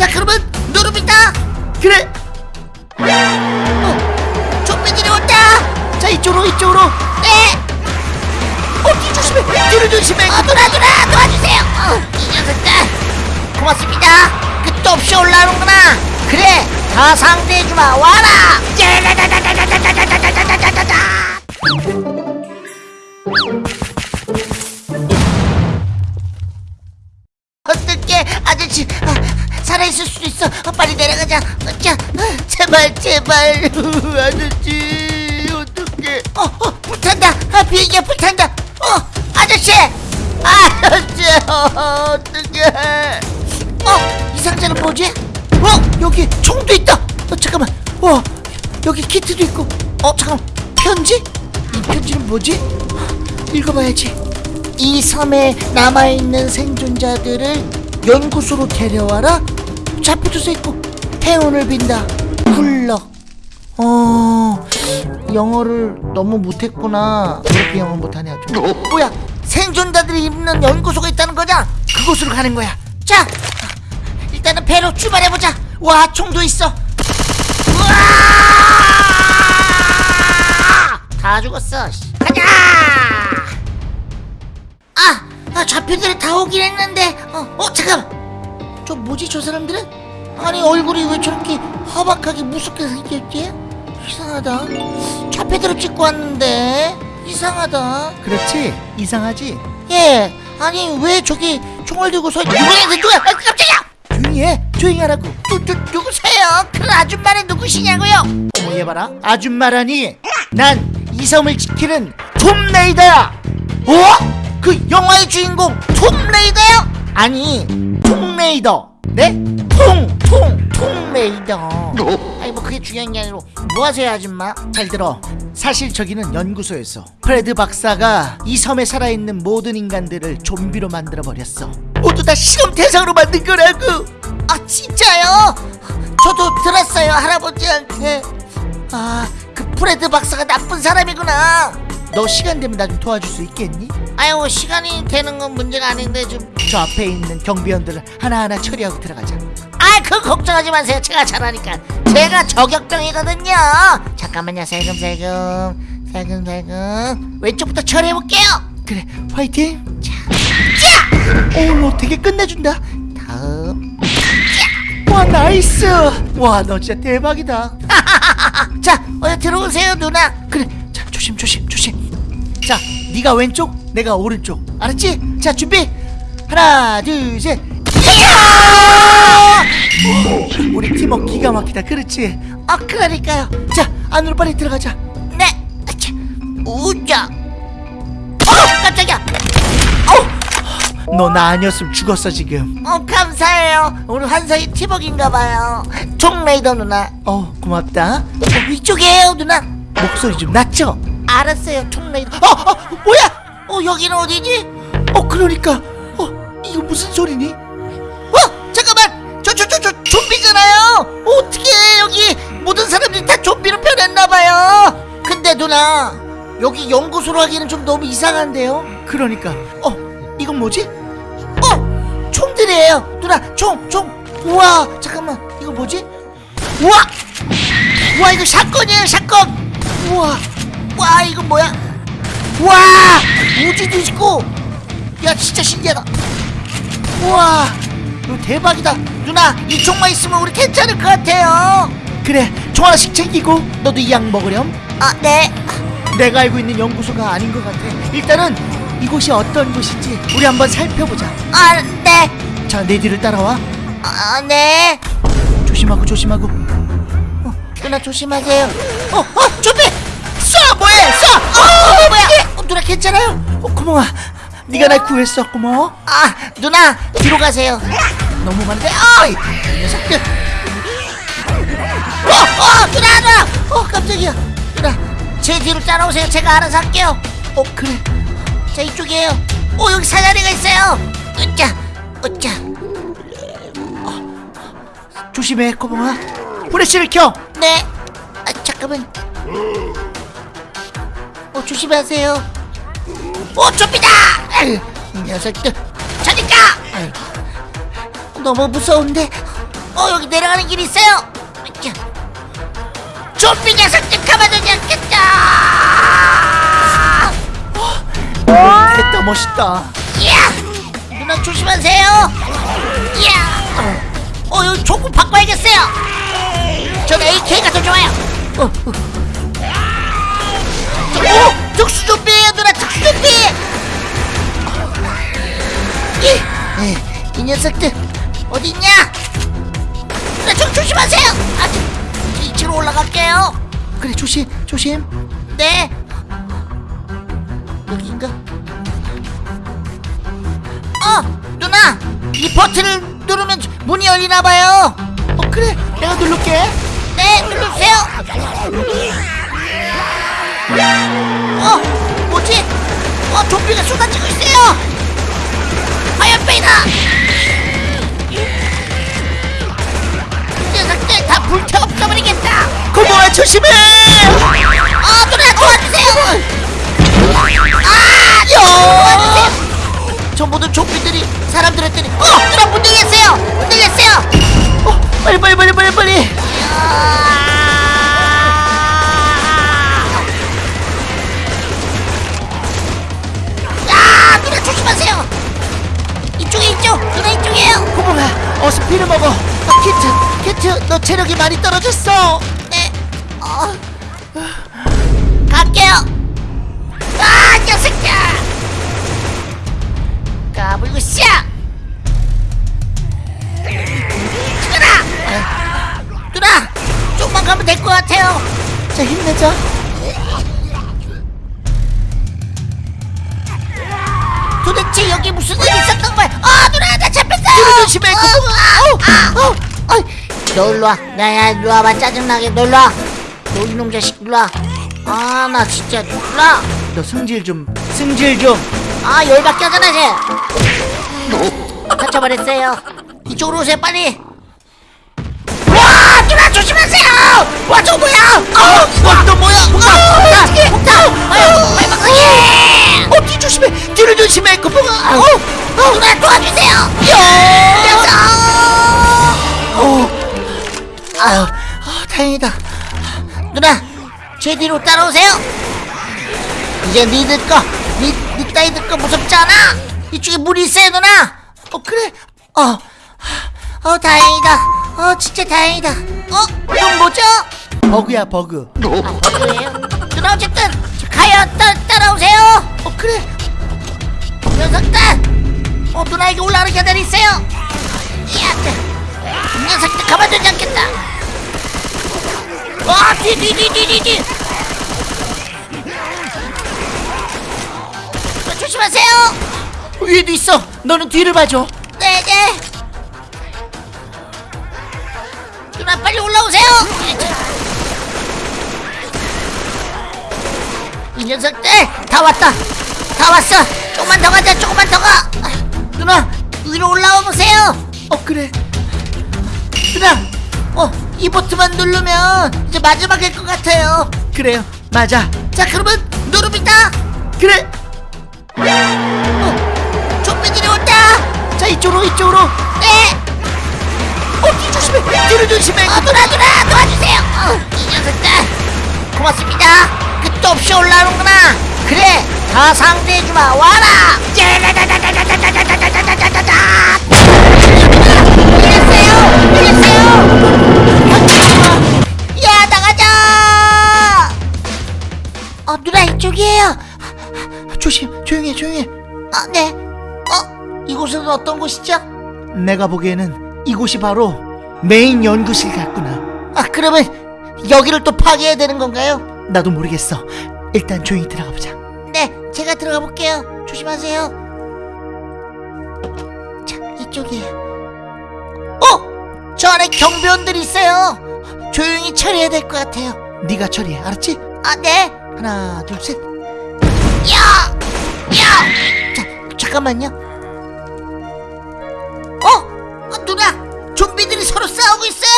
자 그러면 누릅니다. 그래. 어 좀비들이 온다. 자 이쪽으로 이쪽으로. 네. 어뒤 조심해. 뒤를 조심해. 어, 누나 누나 도와주세요. 어, 이 녀석들. 고맙습니다. 끝도 없이 올라오는구나. 그래 다 상대해주마. 와라. 짜라라라라 어, 어떡해 어, 이 상자는 뭐지? 어, 여기 총도 있다. 어, 잠깐만. 와, 여기 키트도 있고. 어, 잠깐만. 편지? 이 편지는 뭐지? 읽어봐야지. 이 섬에 남아있는 생존자들을 연구소로 데려와라. 자표도 써있고. 행운을 빈다. 굴럭. 어, 영어를 너무 못했구나. 그렇게 영어 못하냐, 좀. 뭐야? 생존자들이 입는 연구소가 있다는 거냐? 그곳으로 가는 거야. 자, 일단은 배로 출발해보자. 와, 총도 있어. 우와! 다 죽었어. 씨. 가자! 아, 아, 좌표들이 다 오긴 했는데. 어, 어, 잠깐. 저 뭐지, 저 사람들은? 아니, 얼굴이 왜 저렇게 허박하게 무섭게 생겼지? 이상하다. 좌표들을 찍고 왔는데. 이상하다. 그렇지 이상하지 예. 아니, 왜 저기 총을 들고 서 있는 누구야, 누구야? 아, 깜짝이야! 조용히 해 조용히 하라고 누, 누, 누구세요? 그 아줌마는 누구시냐고요? 어머 얘 봐라 아줌마라니 난 이 섬을 지키는 톰 레이더야 어? 그 영화의 주인공 톰 레이더요? 아니 톰 레이더 네? 통, 통, 통 레이더. 아니 뭐 그게 중요한 게 아니고 뭐 하세요 아줌마? 잘 들어 사실 저기는 연구소였어 프레드 박사가 이 섬에 살아있는 모든 인간들을 좀비로 만들어버렸어 모두 다 실험 대상으로 만든 거라고 아 진짜요? 저도 들었어요 할아버지한테. 아 그 프레드 박사가 나쁜 사람이구나. 너 시간 되면 나 좀 도와줄 수 있겠니? 아유 시간이 되는 건 문제가 아닌데 좀. 저 앞에 있는 경비원들을 하나하나 처리하고 들어가자 아, 그 걱정하지 마세요. 제가 잘하니까. 제가 저격병이거든요. 잠깐만요. 살금살금, 살금살금. 왼쪽부터 처리해 볼게요. 그래 화이팅 자, 오너 되게 끝내준다 다음. 와 nice 와 너 진짜 대박이다 자, 어, 들어오세요, 누나. 그래 자 조심 조심 조심 자 네가 왼쪽 내가 오른쪽 알았지? 자 준비 하나 둘 셋 우리 팀워크 기가 막히다 그렇지? 아, 그러니까요. 자 안으로 빨리 들어가자 네. 우자. 어, 깜짝이야. 너나 아니었으면 죽었어 지금 어, 감사해요. 오늘 환상이 팀워크인가봐요. 총레이더 누나. 어 고맙다 어, 이쪽이에요, 누나. 목소리 좀 낮죠? 알았어요, 총레이더. 어, 어, 뭐야? 어, 여기는 어디지? 어 그러니까 어 이거 무슨 소리니? 좀비잖아요. 어떻게 여기 모든 사람들이 다 좀비로 변했나봐요. 근데 누나 여기 연구소로 하기에는 좀 너무 이상한데요? 그러니까. 어 이건 뭐지? 어 총들이에요. 누나 총총. 우와 잠깐만. 이거 뭐지? 우와! 우와 이거 샷건이에요 샷건. 우와. 와 이거 뭐야? 우와! 우주도 있고. 야 진짜 신기하다. 우와 이거 대박이다. 누나 이 총만 있으면 우리 괜찮을 것 같아요. 그래 총 하나씩 챙기고 너도 이 약 먹으렴. 아네. 내가 알고 있는 연구소가 아닌 것 같아. 일단은 이곳이 어떤 곳인지 우리 한번 살펴보자. 아네. 자내 뒤를 따라와. 아네. 조심하고 조심하고. 누나 조심하세요. 어, 어 준비! 쏴! 뭐해? 쏴! 어, 뭐야? 어, 누나 괜찮아요? 어, 고마워. 네가 날 구했어 고마워. 아 누나 뒤로 가세요 너무 많은데 어이! 이 녀석들! 어어 누나 누나 어 깜짝이야! 누나 제 뒤로 따라오세요. 제가 알아서 할게요. 어 그래. 자 이쪽이에요. 오 여기 사다리가 있어요. 으짜 으짜 조심해 고마워 후레쉬를 켜! 네. 아, 잠깐만. 어 조심하세요. 어 좀비다! 아유, 이 녀석들! 저리가 너무 무서운데. 어어 여기 내려가는 길이 있어요. 자, 좀비 녀석들 가만두지 않겠다. 됐다 멋있다. 야! 누나 조심하세요. 야! 어, 여기 조금 바꿔야겠어요. 전 AK가 더 좋아요. 어, 어. 오 특수 좀비예요 누나. 특수 좀비! 이, 이, 이 녀석들 어디 있냐? 누나 좀 조심하세요! 아, 저, 이쪽으로 올라갈게요. 그래 조심 조심. 네. 여기인가? 어 누나! 이 버튼을 누르면 문이 열리나 봐요. 어 그래 내가 누를게. 네 눌러주세요. 어 뭐지? 어 좀비가 쏟아지고 있어요. 화염병이다 녀석들 다 불태 없어버리겠다. 고모아 조심해! 아 누나 도와주세요. 아 도와주세요. 저 모든 좀비들이 사람들 했더니 어 누나 문 열렸어요. 문 열렸어요. 어 빨리 빨리 빨리 빨리 빨리. 누나 조심하세요. 이쪽에 이쪽 누나 이쪽이에요. 고모아 어서 피를 먹어. 아, 키트 키트 너 체력이 많이 떨어졌어. 네. 어. 갈게요. 아 녀석들. 까불고 씨. 누나. 누나 조금만 가면 될 것 같아요. 자 힘내자. 도대체 여기 무슨 일이 있었던 거야? 아 누나 나 잡혔어요. 뒤로 조심해, 그 어, 아, 어, 어. 너 일로 와. 야야 일로 와봐 짜증나게 너 일로 와 너 이놈 자식 일로 와 아 나 진짜 일로 와. 너 승질 좀 승질 좀. 아 열받게 하잖아 쟤 다쳐버렸어요. 이쪽으로 오세요 빨리. 와 누나 조심하세요. 와 저거 뭐야? 어와너 뭐야? 어 어떻게 폭탄. 아유 빨리 막상해 어. 뒤 조심해. 뒤를 조심해 고모아 어, 어. 누나 도와주세요. 야! 다행이다. 누나 제 뒤로 따라오세요. 이제 니들 거 니, 니 따위들 거 무섭지 않아? 이쪽에 물이 있어요 누나. 어 그래. 어 어 다행이다. 어 진짜 다행이다. 어 이건 뭐죠? 버그야 버그. 아 버그예요? 누나 어쨌든 가요. 따, 따라오세요. 어 그래. 녀석들. 어 누나에게 올라가는 계단이 있어요. 이 녀석들 가만두지 않겠다 와뒤뒤뒤뒤뒤 조심하세요. 위에도 있어. 너는 뒤를 봐줘. 네네. 누나 빨리 올라오세요. 이 녀석들 다 왔다. 다 왔어. 조금만 더 가자 조금만 더 가. 누나. 위로 올라와 보세요. 어 그래. 누나 어 이 버튼만 누르면 이제 마지막일 것 같아요 그래요 맞아 자 그러면 누릅니다 그래 어 좀비들이 온다 자 이쪽으로 이쪽으로 네 어 뒤 조심해 뒤를 조심해 어, 누나 누나 도와주세요 어, 이 녀석들 고맙습니다 끝도 없이 올라오는구나 그래 다 상대해주마 와라 짜라라라라라라라라라라라라라라. 이랬어요 이랬어요 어 누나 이쪽이에요 조심 조용히 해 조용히 해 아 네 어 이곳은 어떤 곳이죠? 내가 보기에는 이곳이 바로 메인 연구실 같구나 아 그러면 여기를 또 파괴해야 되는 건가요? 나도 모르겠어 일단 조용히 들어가 보자 네, 제가 들어가 볼게요. 조심하세요. 자, 이쪽이에요. 어! 저 안에 경비원들이 있어요. 조용히 처리해야 될 것 같아요. 네가 처리해 알았지? 아, 네. 하나 둘 셋 야! 야! 자, 잠깐만요. 어? 어, 누나! 좀비들이 서로 싸우고 있어요!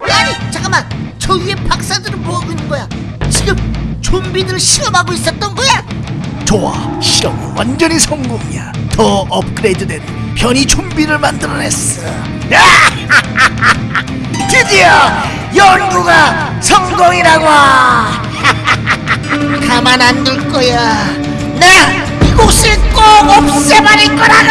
아니, 잠깐만! 저 위에 박사들은 뭐하고 있는 거야? 지금 좀비들을 실험하고 있었던 거야? 좋아 실험이 완전히 성공이야 더 업그레이드된 편의 좀비를 만들어냈어 드디어 연구가 성공이라고 가만 안 둘 거야. 나 이곳을 꼭 없애버릴 거라고